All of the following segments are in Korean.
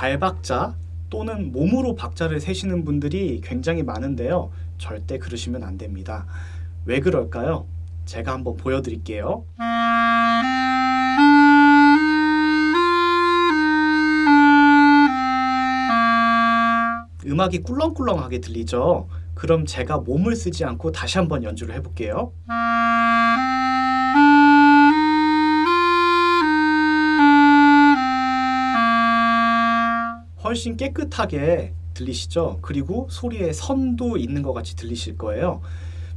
발박자 또는 몸으로 박자를 세시는 분들이 굉장히 많은데요. 절대 그러시면 안 됩니다. 왜 그럴까요? 제가 한번 보여드릴게요. 음악이 꿀렁꿀렁하게 들리죠? 그럼 제가 몸을 쓰지 않고 다시 한번 연주를 해볼게요. 훨씬 깨끗하게 들리시죠? 그리고 소리에 선도 있는 것 같이 들리실 거예요.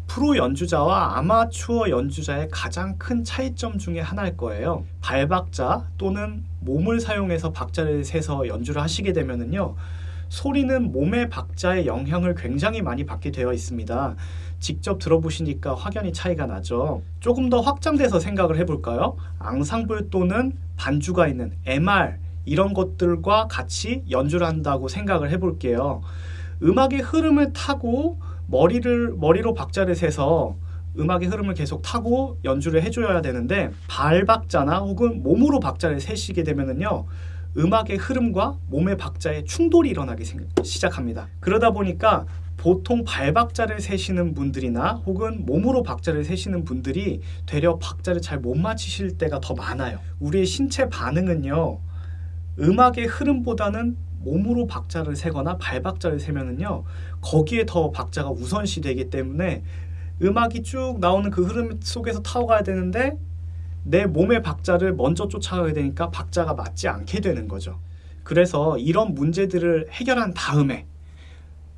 프로 연주자와 아마추어 연주자의 가장 큰 차이점 중에 하나일 거예요. 발박자 또는 몸을 사용해서 박자를 세서 연주를 하시게 되면은요. 소리는 몸의 박자의 영향을 굉장히 많이 받게 되어 있습니다. 직접 들어보시니까 확연히 차이가 나죠. 조금 더 확장돼서 생각을 해볼까요? 앙상블 또는 반주가 있는 MR 이런 것들과 같이 연주를 한다고 생각을 해볼게요. 음악의 흐름을 타고 머리를 머리로 박자를 세서 음악의 흐름을 계속 타고 연주를 해줘야 되는데 발박자나 혹은 몸으로 박자를 세시게 되면은요 음악의 흐름과 몸의 박자의 충돌이 일어나기 시작합니다. 그러다 보니까 보통 발박자를 세시는 분들이나 혹은 몸으로 박자를 세시는 분들이 되려 박자를 잘 못 맞히실 때가 더 많아요. 우리의 신체 반응은요 음악의 흐름보다는 몸으로 박자를 세거나 발박자를 세면은요 거기에 더 박자가 우선시 되기 때문에 음악이 쭉 나오는 그 흐름 속에서 타고가야 되는데 내 몸의 박자를 먼저 쫓아가게 되니까 박자가 맞지 않게 되는 거죠. 그래서 이런 문제들을 해결한 다음에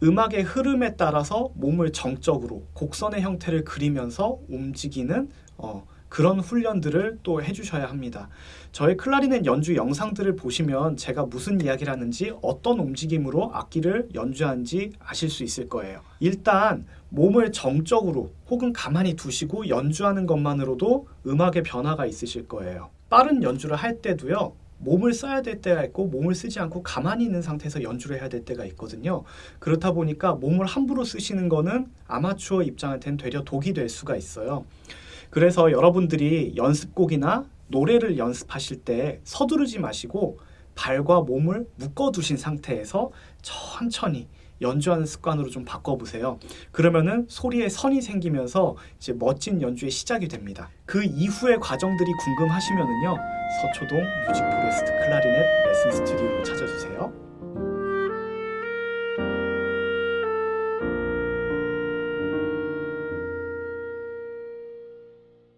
음악의 흐름에 따라서 몸을 정적으로 곡선의 형태를 그리면서 움직이는 어, 그런 훈련들을 또 해주셔야 합니다. 저의 클라리넷 연주 영상들을 보시면 제가 무슨 이야기를 하는지 어떤 움직임으로 악기를 연주하는지 아실 수 있을 거예요. 일단 몸을 정적으로 혹은 가만히 두시고 연주하는 것만으로도 음악의 변화가 있으실 거예요. 빠른 연주를 할 때도요. 몸을 써야 될 때가 있고 몸을 쓰지 않고 가만히 있는 상태에서 연주를 해야 될 때가 있거든요. 그렇다 보니까 몸을 함부로 쓰시는 거는 아마추어 입장한테는 되려 독이 될 수가 있어요. 그래서 여러분들이 연습곡이나 노래를 연습하실 때 서두르지 마시고 발과 몸을 묶어 두신 상태에서 천천히 연주하는 습관으로 좀 바꿔보세요. 그러면은 소리에 선이 생기면서 이제 멋진 연주의 시작이 됩니다. 그 이후의 과정들이 궁금하시면은요. 서초동 뮤직 포레스트 클라리넷 레슨 스튜디오로 찾아주세요.